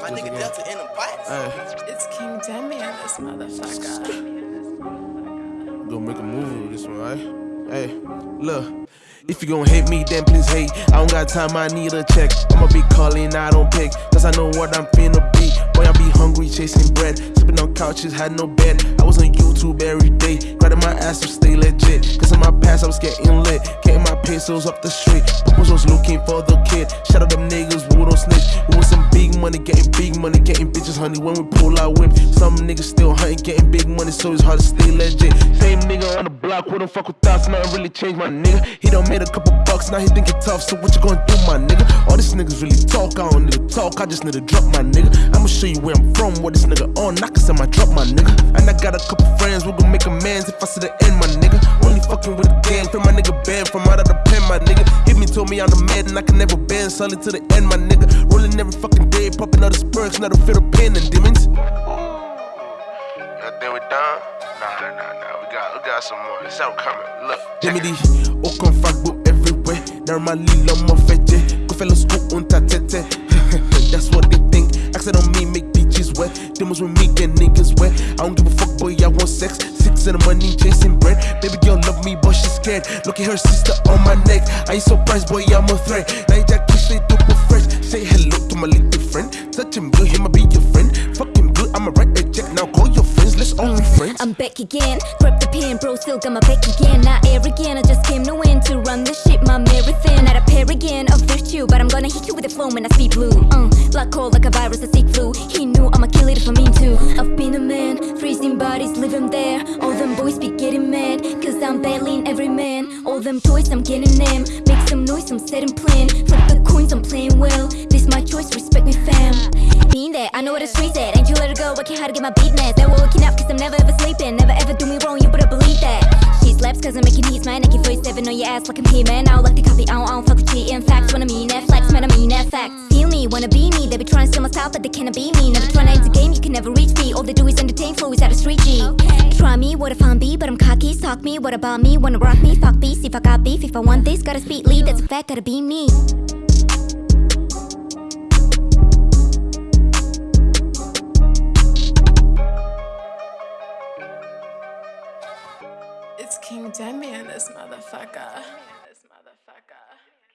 My nigga Delta in the box. Hey, It's King Demi in this motherfucker. gonna make a movie with this one, right? Hey, look. If you gon' hate me, then please hate. I don't got time, I need a check. I'ma be calling, I don't pick. Cause I know what I'm finna be. Boy, I be hungry, chasing bread. Sleeping on couches, had no bed. I was on YouTube every day. Grinding my ass to stay legit. Cause in my past, I was getting lit. Getting my pesos up the street. Papas was looking for the kid. Shout out them niggas, money, getting big money, getting bitches, honey. When we pull our whip, some niggas still hunting, getting big money, so it's hard to stay legit. Same nigga on the block, don't fuck with us, nothing really changed, my nigga. He done made a couple bucks, now he think it tough, so what you gonna do, my nigga? All these niggas really talk, I don't need to talk, I just need to drop, my nigga. I'ma show you where I'm from, what this nigga on, I can send my drop, my nigga. And I got a couple friends, we gon' make amends if I see the end, my nigga. Only fucking with the gang, free my nigga band from out of the pen, my nigga. Hit me, told me I'm the man, and I can never bend, solid to the end, my nigga. Rolling every fucking day, popping all the spurs, now to feel the pain and demons. Yeah, then we done? Nah, nah, nah, nah. We got, we got some more. It's out coming. Look. Jimmy och kom fuckbook everywhere. Normally lomma fetche. Gå fälla sko unta tete. That's what they think. Accent on me make bitches wet. Demons with me get niggas wet. I don't give a fuck, boy. I want sex. Six in the money, love me, but she's scared. Look at her sister on my neck. I ain't surprised, boy. I'm a threat. Kiss straight up fresh. Say hello to my little friend. Touch him good, he might be your friend. Fuck him good, I'ma write a check. Now call your friends, let's only friends. I'm back again. Grab the pen, bro, still got my back again. Not arrogant, I just came to win to run bodies, live 'em there. All them boys be getting mad, cause I'm battling every man. All them toys, I'm getting them. Make some noise, I'm setting plan. Flip the coins, I'm playing well. This my choice, respect me, fam. Mean I know what the streets at. Ain't you let it go, working hard to get my beat net. They were waking up cause I'm never ever sleeping. Never ever do me wrong, you better believe that. She slaps cause I'm making hits, man. I can 47 on your ass like I'm here, man. I don't like the copy, I don't, I don't fuck with cheating. Facts, when I mean that flex, man, I mean facts. Feel wanna be me. They be trying to steal my style, but they cannot be me. Never trying to enter game, you can never reach me. All they do is entertain, flow is out of street G. Try me, what if I'm B, but I'm cocky. Talk me, what about me? Wanna rock me? Fuck beef, if I got beef. If I want this, gotta speed lead, that's a fact, gotta be me. It's King Demi in this motherfucker.